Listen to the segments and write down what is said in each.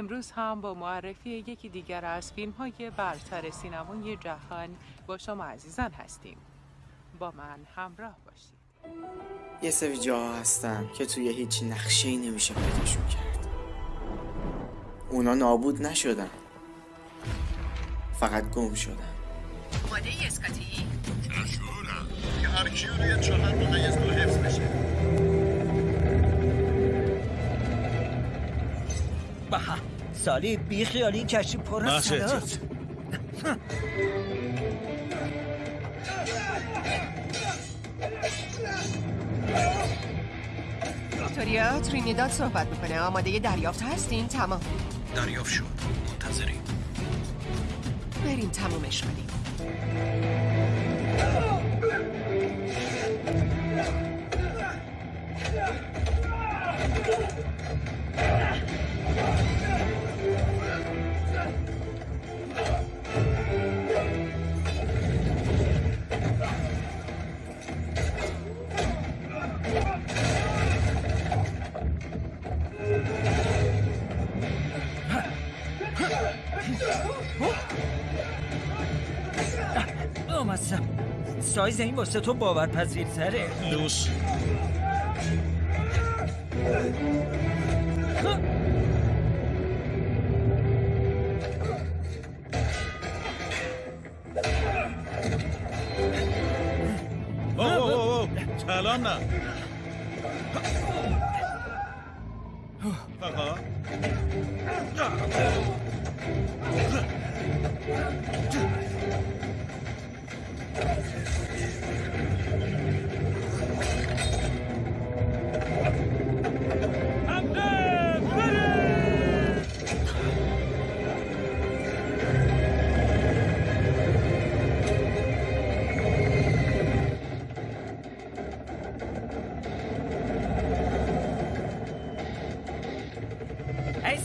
امروز هم با معرفی یکی دیگر از فیلم های برتر سینمای جهان با شما عزیزان هستیم. با من همراه باشید. یه سری جاها هستن که توی هیچ نقشه ای نمیشه پیداشون کرد. اونا نابود نشدن. فقط گم شدن. آماده ای اسکاتی؟ که هر کیو روی چهار ممیز دو حفظ بشه. سالی بی خیالی کشی پر از سلاس ویکتوریا ترینیداد صحبت می‌کنه. آماده دریافت هستین؟ تمام. دریافت شد. منتظریم. بریم تمومش کنیم. سایز این واسه تو باورپذیرتره. لوس الان نه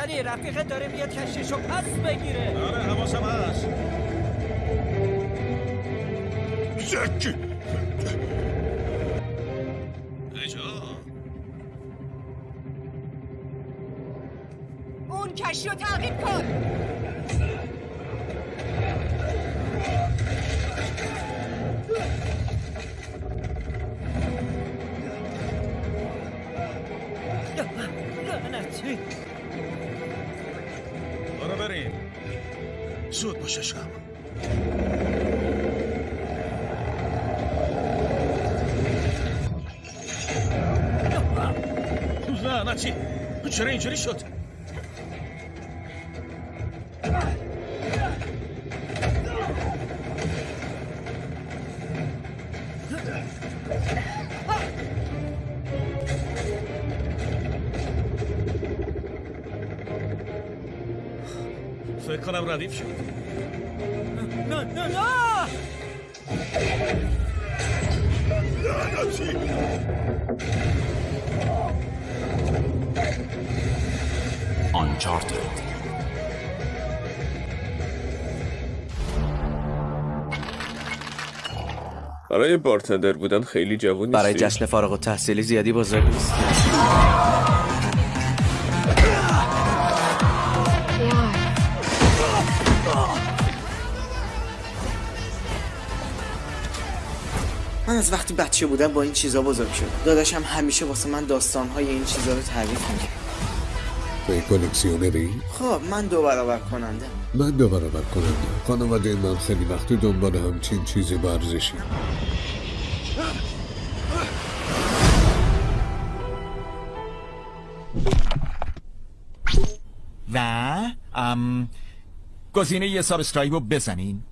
سالی رفیقت داره میاد کشیشو پس بگیره آره حواسم هست زکی اون کشی رو تعقیب کن لعنتی زود باشش کن. لعنتی چرا اینجوری شد؟ فکر کنم ردیف شد. آنچارتد برای بارتندر بودن خیلی جوون نیستی برای جشن فارغ التحصیلی زیادی بزرگ نیست. از وقتی بچه بودم با این چیزا بزرگ شدم. داداشم همیشه واسه من داستانهای این چیزا رو تعریف می‌کرد. توی کلکسیونری؟ خب من دو برابر کننده من دو برابر کننده خانواده من خیلی وقتی دنبال همچین چیزی ورزشی. و ام گزینه یه سابسکرایب رو بزنین.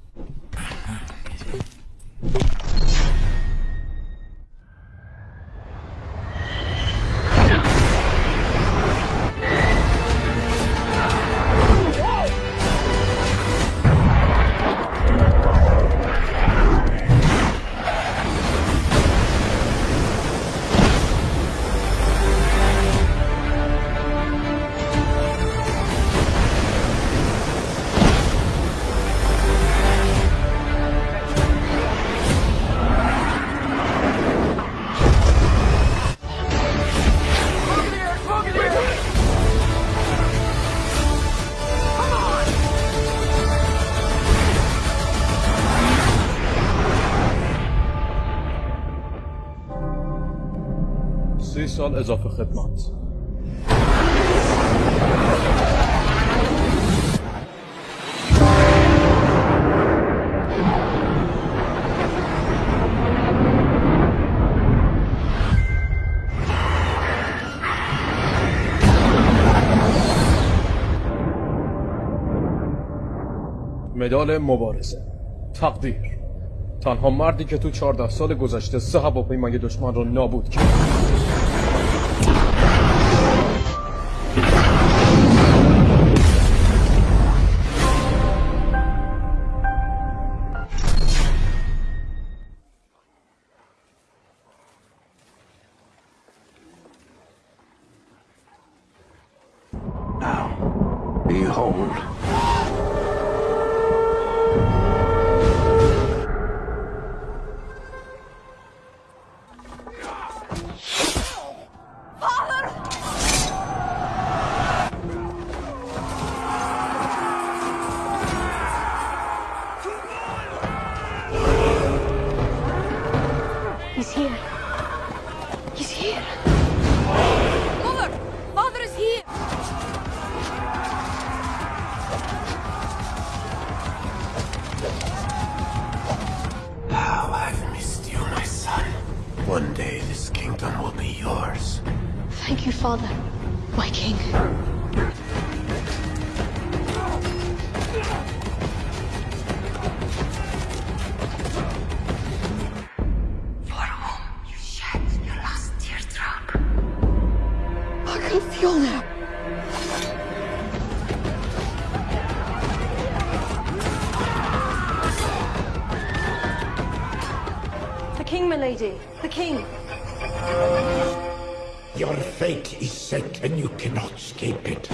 سال اضافه خدمت مدال مبارزه. تقدیر. تنها مردی که تو 14 سال گذشته سه هواپیمای دشمن رو نابود کرد. Behold. father, my king. For whom you shed your last tear drop? I can feel now. The king, my lady. The king. Your fate is set and you cannot escape it.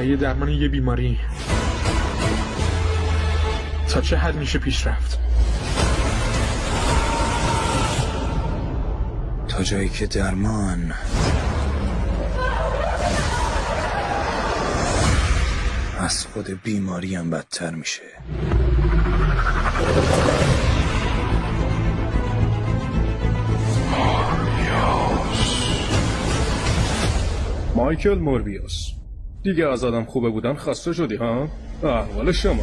برای درمان یه بیماری. تا چه حد میشه پیش رفت؟ تا جایی که درمان. از خود بیماری هم بدتر میشه. مایکل موربیوس. دیگه از آدم خوبه بودن خسته شدی ها؟ احوال شما.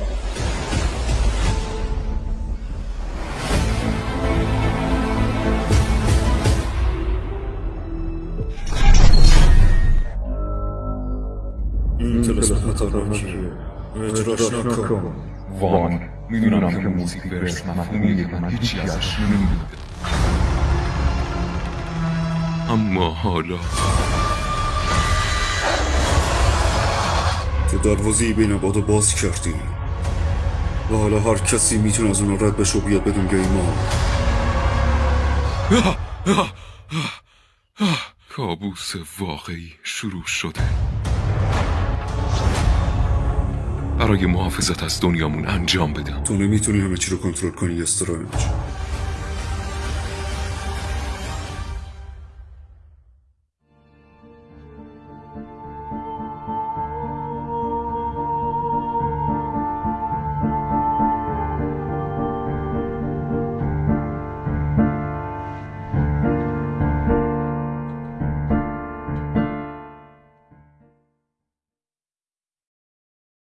این طلسم خطرناکیه اجراش نکن وان. می‌دونم که موزیک برس مفهومیه که من هیچی ازش نمی‌دونم. اما حالا تو دروازه بین بادو باز کردی. و حالا هر کسی می‌تونه از اون رد بشه و بیاد بدون گیما کابوس واقعی شروع شده. برای محافظت از دنیامون انجام بدم تو نمی‌تونی همه چی رو کنترل کنی استرنج